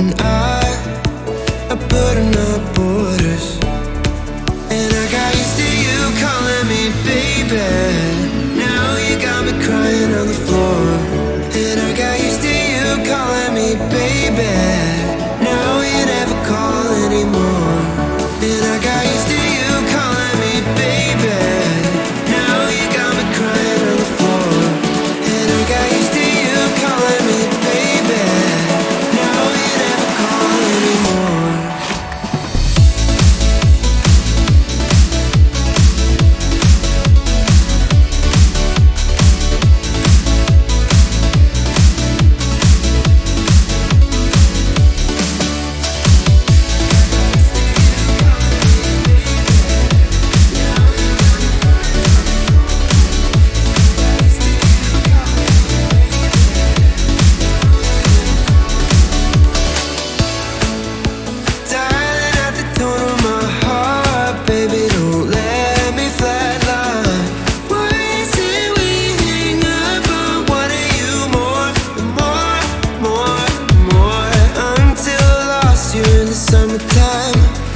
And I time.